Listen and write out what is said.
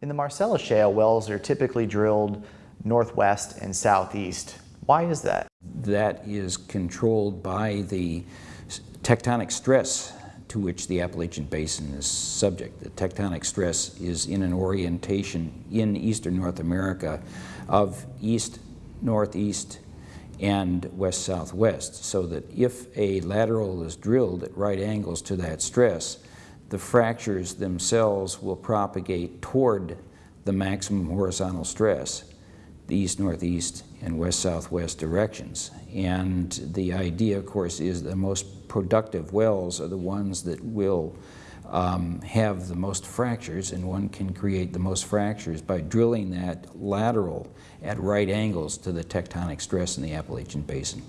In the Marcellus Shale, wells are typically drilled northwest and southeast. Why is that? That is controlled by the tectonic stress to which the Appalachian Basin is subject. The tectonic stress is in an orientation in eastern North America of east-northeast and west-southwest, so that if a lateral is drilled at right angles to that stress, the fractures themselves will propagate toward the maximum horizontal stress, the east-northeast and west-southwest directions. And the idea, of course, is the most productive wells are the ones that will um, have the most fractures, and one can create the most fractures by drilling that lateral at right angles to the tectonic stress in the Appalachian Basin.